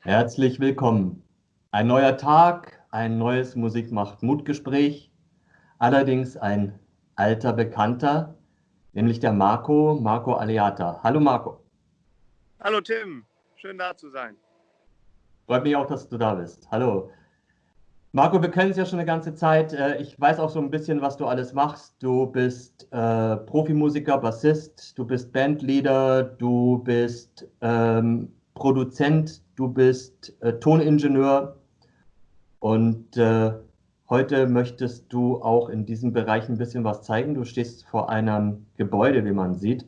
Herzlich willkommen. Ein neuer Tag, ein neues Musik macht Mutgespräch. Allerdings ein alter Bekannter, nämlich der Marco, Marco Aleata. Hallo Marco. Hallo Tim, schön da zu sein. Freut mich auch, dass du da bist. Hallo. Marco, wir kennen es ja schon eine ganze Zeit. Äh, ich weiß auch so ein bisschen, was du alles machst. Du bist äh, Profimusiker, Bassist, du bist Bandleader, du bist ähm, Produzent, du bist äh, Toningenieur und äh, heute möchtest du auch in diesem Bereich ein bisschen was zeigen. Du stehst vor einem Gebäude, wie man sieht.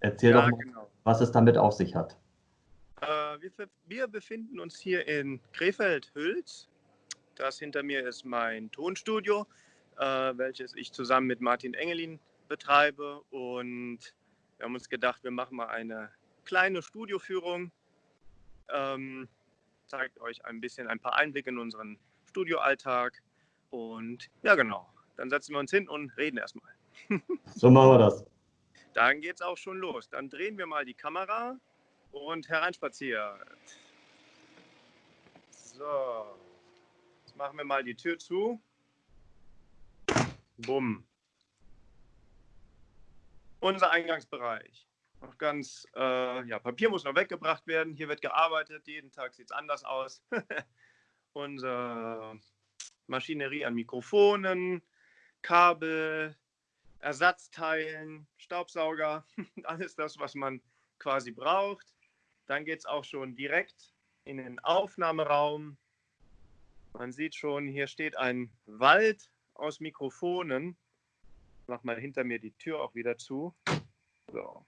Erzähl ja, doch mal, genau. was es damit auf sich hat. Äh, wir, wir, befinden uns hier in Krefeld-Hülz. Das hinter mir ist mein Tonstudio, äh, welches ich zusammen mit Martin Engelin betreibe. Und wir haben uns gedacht, wir machen mal eine kleine Studioführung ähm, zeigt euch ein bisschen ein paar Einblicke in unseren Studioalltag. Und ja, genau, dann setzen wir uns hin und reden erstmal. so machen wir das. Dann geht es auch schon los. Dann drehen wir mal die Kamera und hereinspaziert. So, machen wir mal die Tür zu. Bumm. Unser Eingangsbereich noch ganz, äh, ja, Papier muss noch weggebracht werden. Hier wird gearbeitet, jeden Tag sieht es anders aus. Unsere Maschinerie an Mikrofonen, Kabel, Ersatzteilen, Staubsauger, alles das, was man quasi braucht. Dann geht es auch schon direkt in den Aufnahmeraum. Man sieht schon, hier steht ein Wald aus Mikrofonen. Ich mach mal hinter mir die Tür auch wieder zu. So.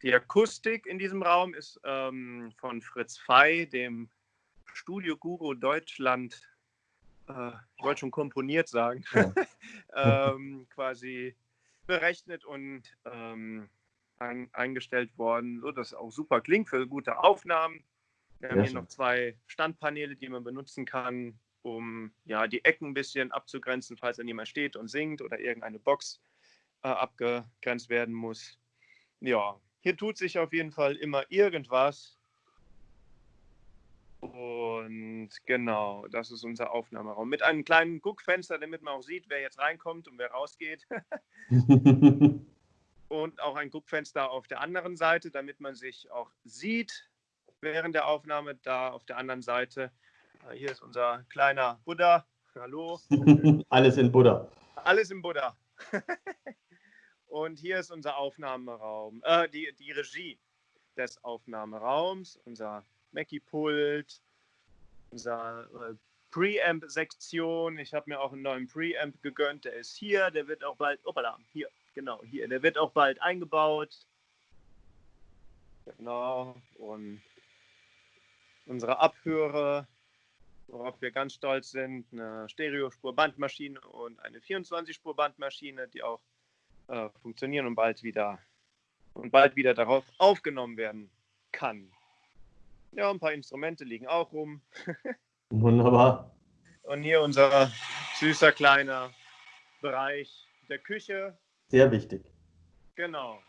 Die Akustik in diesem Raum ist ähm, von Fritz Fey, dem Studio Guru Deutschland, äh, ich wollte schon komponiert sagen, ja. ähm, quasi berechnet und ähm, ein, eingestellt worden, so dass es auch super klingt für gute Aufnahmen. Wir haben ja, hier noch zwei Standpaneele, die man benutzen kann, um ja, die Ecken ein bisschen abzugrenzen, falls dann jemand steht und singt oder irgendeine Box äh, abgegrenzt werden muss. Ja, hier tut sich auf jeden Fall immer irgendwas. Und genau, das ist unser Aufnahmeraum. Mit einem kleinen Guckfenster, damit man auch sieht, wer jetzt reinkommt und wer rausgeht. und auch ein Guckfenster auf der anderen Seite, damit man sich auch sieht während der Aufnahme. Da auf der anderen Seite, hier ist unser kleiner Buddha. Hallo. Alles in Buddha. Alles in Buddha. Und hier ist unser Aufnahmeraum, äh, die, die Regie des Aufnahmeraums, unser Mackie-Pult, unser äh, Preamp-Sektion. Ich habe mir auch einen neuen Preamp gegönnt, der ist hier, der wird auch bald, opala, hier, genau, hier, der wird auch bald eingebaut. Genau, und unsere Abhörer, worauf wir ganz stolz sind, eine Stereospur-Bandmaschine und eine 24-Spur-Bandmaschine, die auch äh, funktionieren und bald wieder und bald wieder darauf aufgenommen werden kann. Ja, ein paar Instrumente liegen auch rum. Wunderbar. Und hier unser süßer kleiner Bereich der Küche. Sehr wichtig. Genau.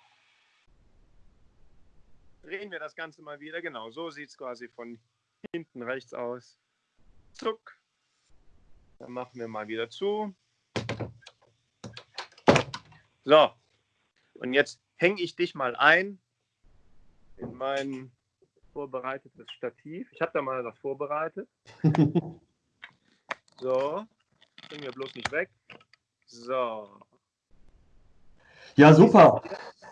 Drehen wir das Ganze mal wieder. Genau, so sieht es quasi von hinten rechts aus. Zuck. Dann machen wir mal wieder zu. So, und jetzt hänge ich dich mal ein in mein vorbereitetes Stativ. Ich habe da mal was vorbereitet. so, bring mir bloß nicht weg. So. Ja, super.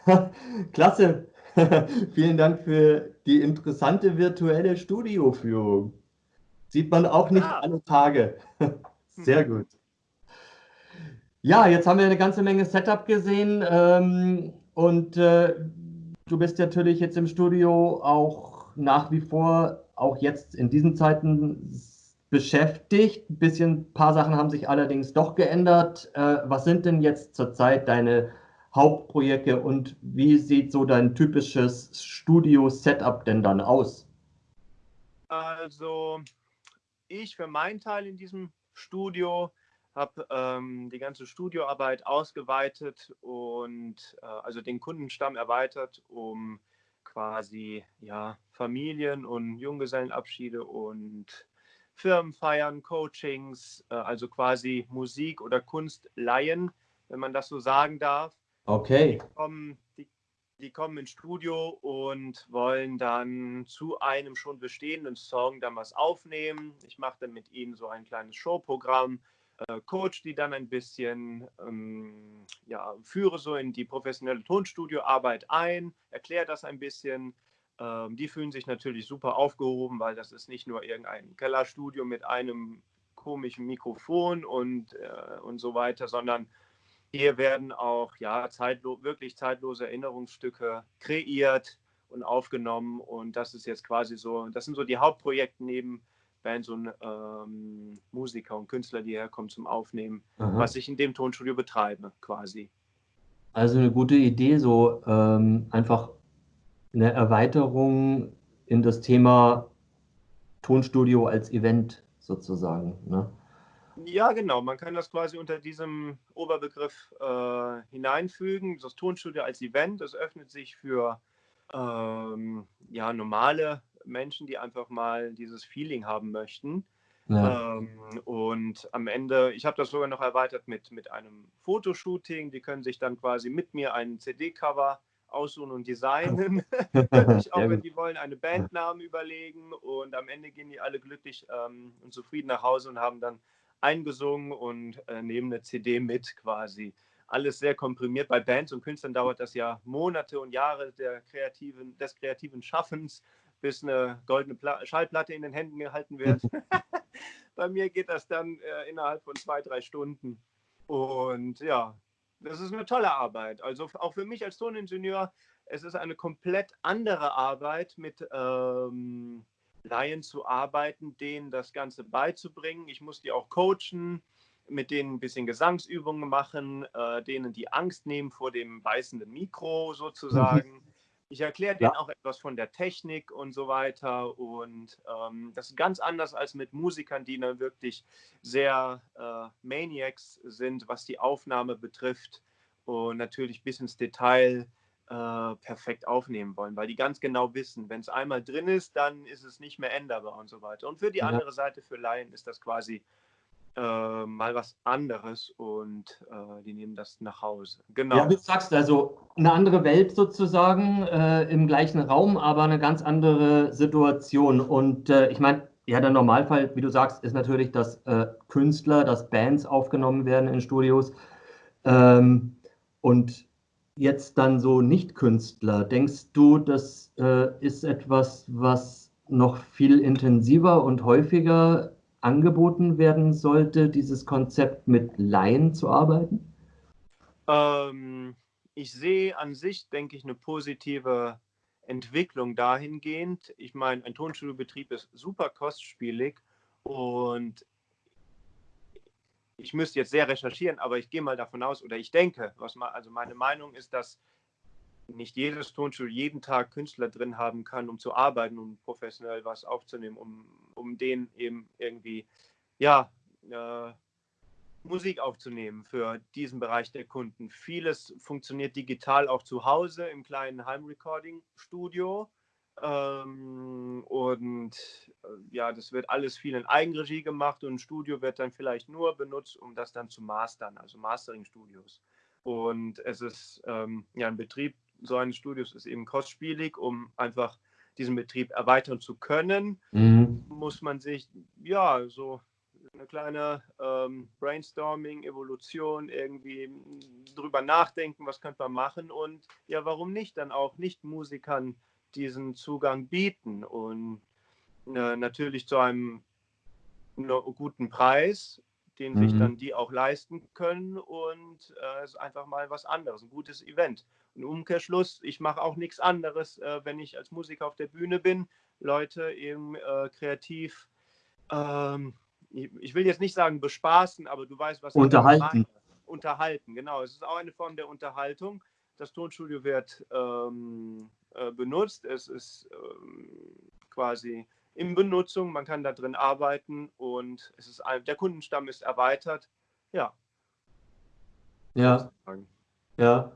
Klasse. Vielen Dank für die interessante virtuelle Studioführung. Sieht man auch nicht ah. alle Tage. Sehr gut. Ja, jetzt haben wir eine ganze Menge Setup gesehen ähm, und äh, du bist natürlich jetzt im Studio auch nach wie vor, auch jetzt in diesen Zeiten beschäftigt. Ein bisschen, ein paar Sachen haben sich allerdings doch geändert. Äh, was sind denn jetzt zurzeit deine Hauptprojekte und wie sieht so dein typisches Studio-Setup denn dann aus? Also, ich für meinen Teil in diesem Studio habe ähm, die ganze Studioarbeit ausgeweitet und äh, also den Kundenstamm erweitert um quasi ja, Familien- und Junggesellenabschiede und Firmenfeiern, Coachings, äh, also quasi Musik oder Kunst leihen, wenn man das so sagen darf. Okay. Die kommen, die, kommen ins Studio und wollen dann zu einem schon bestehenden Song dann was aufnehmen. Ich mache dann mit ihnen so ein kleines Showprogramm, äh, coach die dann ein bisschen, ähm, ja, führe so in die professionelle Tonstudioarbeit ein, erkläre das ein bisschen. Ähm, die fühlen sich natürlich super aufgehoben, weil das ist nicht nur irgendein Kellerstudio mit einem komischen Mikrofon und, äh, und so weiter, sondern hier werden auch ja, zeitlo wirklich zeitlose Erinnerungsstücke kreiert und aufgenommen. Und das ist jetzt quasi so, das sind so die Hauptprojekte neben Bands und ähm, Musiker und Künstler, die herkommen zum Aufnehmen, Aha. was ich in dem Tonstudio betreibe, quasi. Also eine gute Idee, so ähm, einfach eine Erweiterung in das Thema Tonstudio als Event sozusagen. Ne? Ja, genau. Man kann das quasi unter diesem Oberbegriff äh, hineinfügen. Das Tonstudio als Event, das öffnet sich für ähm, ja, normale Menschen, die einfach mal dieses Feeling haben möchten. Ja. Ähm, und am Ende, ich habe das sogar noch erweitert mit, mit einem Fotoshooting. Die können sich dann quasi mit mir ein CD-Cover aussuchen und designen. Auch, wenn die wollen, eine Bandnamen überlegen. Und am Ende gehen die alle glücklich ähm, und zufrieden nach Hause und haben dann eingesungen und äh, nehmen eine CD mit quasi. Alles sehr komprimiert. Bei Bands und Künstlern dauert das ja Monate und Jahre der kreativen, des kreativen Schaffens, bis eine goldene Pla Schallplatte in den Händen gehalten wird. Bei mir geht das dann äh, innerhalb von zwei, drei Stunden. Und ja, das ist eine tolle Arbeit. Also auch für mich als Toningenieur, es ist eine komplett andere Arbeit mit ähm, Laien zu arbeiten, denen das Ganze beizubringen. Ich muss die auch coachen, mit denen ein bisschen Gesangsübungen machen, äh, denen die Angst nehmen vor dem beißenden Mikro sozusagen. Ich erkläre denen ja. auch etwas von der Technik und so weiter. Und ähm, das ist ganz anders als mit Musikern, die dann wirklich sehr äh, Maniacs sind, was die Aufnahme betrifft und natürlich bis ins Detail äh, perfekt aufnehmen wollen, weil die ganz genau wissen, wenn es einmal drin ist, dann ist es nicht mehr änderbar und so weiter. Und für die ja. andere Seite, für Laien, ist das quasi äh, mal was anderes und äh, die nehmen das nach Hause. Genau. Ja, wie du sagst, also eine andere Welt sozusagen äh, im gleichen Raum, aber eine ganz andere Situation. Und äh, ich meine, ja, der Normalfall, wie du sagst, ist natürlich, dass Künstler, dass Bands aufgenommen werden in Studios. Ähm, und jetzt dann so Nicht-Künstler, denkst du, das äh, ist etwas, was noch viel intensiver und häufiger angeboten werden sollte, dieses Konzept mit Laien zu arbeiten? Ähm, ich sehe an sich, denke ich, eine positive Entwicklung dahingehend. Ich meine, ein Tonstudio-Betrieb ist super kostspielig und ich müsste jetzt sehr recherchieren, aber ich gehe mal davon aus oder ich denke, was mal, also meine Meinung ist, dass nicht jedes Tonstudio jeden Tag Künstler drin haben kann, um zu arbeiten und um professionell was aufzunehmen, um, um denen eben irgendwie, ja, äh, Musik aufzunehmen für diesen Bereich der Kunden. Vieles funktioniert digital auch zu Hause im kleinen Heimrecording-Studio. Ähm, und äh, ja, das wird alles viel in Eigenregie gemacht und ein Studio wird dann vielleicht nur benutzt, um das dann zu mastern, also Mastering-Studios. Und es ist ähm, ja ein Betrieb so eines Studios ist eben kostspielig, um einfach diesen Betrieb erweitern zu können, mhm. muss man sich ja so eine kleine ähm, Brainstorming, Evolution irgendwie drüber nachdenken, was könnte man machen und ja, warum nicht dann auch Nicht-Musikern diesen Zugang bieten und äh, natürlich zu einem guten Preis, den mhm. sich dann die auch leisten können und äh, es ist einfach mal was anderes, ein gutes Event. Ein Umkehrschluss, ich mache auch nichts anderes, äh, wenn ich als Musiker auf der Bühne bin, Leute eben äh, kreativ, ähm, ich, ich, will jetzt nicht sagen bespaßen, aber du weißt, was unterhalten. ich meine. Unterhalten, genau. Es ist auch eine Form der Unterhaltung. Das Tonstudio wird ähm, äh, benutzt. Es ist ähm, quasi in Benutzung. Man kann da drin arbeiten und es ist der Kundenstamm ist erweitert. Ja. Ja. Ja.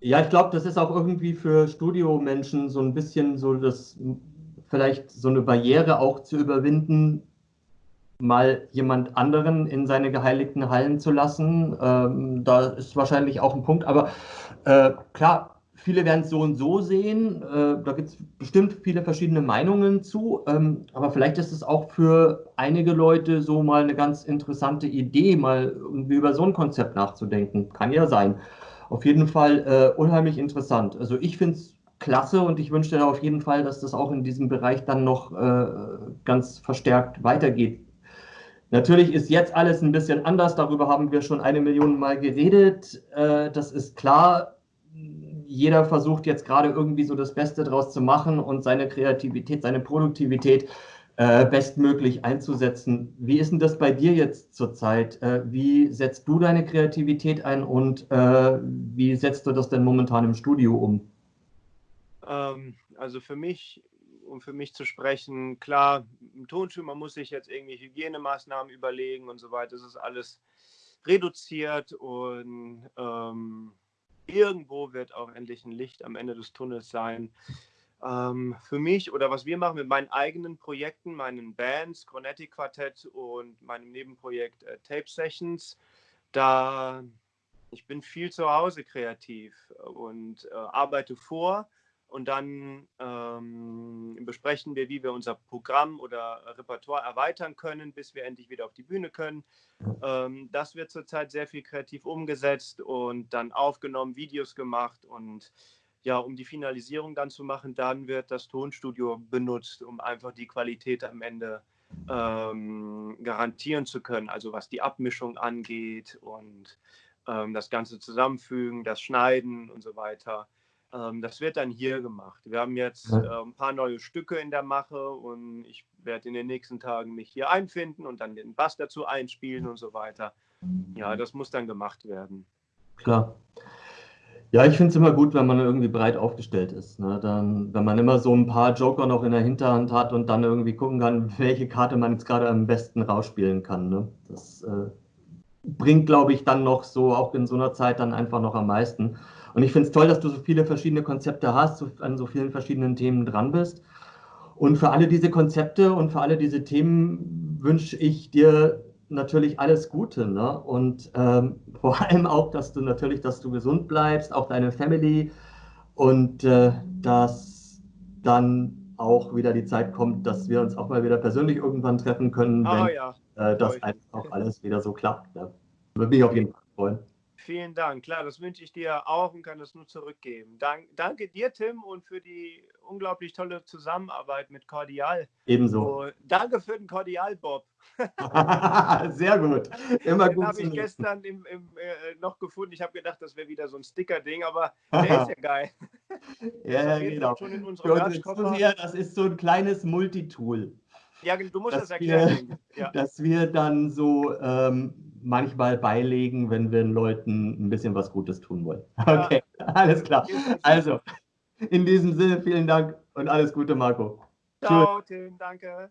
Ja, ich glaube, das ist auch irgendwie für Studiomenschen so ein bisschen so das, vielleicht so eine Barriere auch zu überwinden, mal jemand anderen in seine geheiligten Hallen zu lassen. Ähm, da ist wahrscheinlich auch ein Punkt, aber äh, klar, viele werden es so und so sehen. Äh, da gibt es bestimmt viele verschiedene Meinungen zu. Ähm, aber vielleicht ist es auch für einige Leute so mal eine ganz interessante Idee, mal irgendwie über so ein Konzept nachzudenken. Kann ja sein. Auf jeden Fall äh, unheimlich interessant. Also ich finde es klasse und ich wünsche dir auf jeden Fall, dass das auch in diesem Bereich dann noch äh, ganz verstärkt weitergeht. Natürlich ist jetzt alles ein bisschen anders, darüber haben wir schon eine Million Mal geredet. Äh, das ist klar jeder versucht jetzt gerade irgendwie so das Beste draus zu machen und seine Kreativität, seine Produktivität äh, bestmöglich einzusetzen. Wie ist denn das bei dir jetzt zurzeit? Äh, wie setzt du deine Kreativität ein und äh, wie setzt du das denn momentan im Studio um? Ähm, also für mich, um für mich zu sprechen, klar, im Tonstuhl, man muss sich jetzt irgendwie Hygienemaßnahmen überlegen und so weiter. Das ist alles reduziert und ähm, irgendwo wird auch endlich ein Licht am Ende des Tunnels sein. Ähm, für mich oder was wir machen mit meinen eigenen Projekten, meinen Bands, Cronetti Quartett und meinem Nebenprojekt äh, Tape Sessions, da ich bin viel zu Hause kreativ und äh, arbeite vor und dann ähm, besprechen wir, wie wir unser Programm oder Repertoire erweitern können, bis wir endlich wieder auf die Bühne können. Ähm, das wird zurzeit sehr viel kreativ umgesetzt und dann aufgenommen, Videos gemacht und ja, um die Finalisierung dann zu machen, dann wird das Tonstudio benutzt, um einfach die Qualität am Ende ähm, garantieren zu können, also was die Abmischung angeht und ähm, das Ganze zusammenfügen, das Schneiden und so weiter. Ähm, das wird dann hier gemacht. Wir haben jetzt äh, ein paar neue Stücke in der Mache und ich werde in den nächsten Tagen mich hier einfinden und dann den Bass dazu einspielen und so weiter. Ja, das muss dann gemacht werden. Klar. Ja, ich finde es immer gut, wenn man irgendwie breit aufgestellt ist. Ne? Dann, wenn man immer so ein paar Joker noch in der Hinterhand hat und dann irgendwie gucken kann, welche Karte man jetzt gerade am besten rausspielen kann. Ne? Das äh, bringt, glaube ich, dann noch so, auch in so einer Zeit, dann einfach noch am meisten. Und ich finde es toll, dass du so viele verschiedene Konzepte hast, so, an so vielen verschiedenen Themen dran bist. Und für alle diese Konzepte und für alle diese Themen wünsche ich dir natürlich alles Gute. Ne? Und ähm, vor allem auch, dass du natürlich, dass du gesund bleibst, auch deine Family und äh, dass dann auch wieder die Zeit kommt, dass wir uns auch mal wieder persönlich irgendwann treffen können, oh, wenn ja. äh, das einfach auch alles wieder so klappt. Ne? Würde mich auf jeden Fall freuen. Vielen Dank. Klar, das wünsche ich dir auch und kann das nur zurückgeben. Dank, danke dir, Tim, und für die unglaublich tolle Zusammenarbeit mit Cordial. Ebenso. Und danke für den Cordial, Bob. Sehr gut. Immer den gut. Den habe ich gestern im, im, äh, noch gefunden. Ich habe gedacht, das wäre wieder so ein Sticker-Ding, aber der ist ja geil. ja, genau. Schon in Zuseher, das ist so ein kleines Multitool. Ja, du musst das erklären. Wir, ja. Dass wir dann so ähm, manchmal beilegen, wenn wir den Leuten ein bisschen was Gutes tun wollen. Okay, ja. alles klar. Also, in diesem Sinne, vielen Dank und alles Gute, Marco. Ciao, Tim, danke.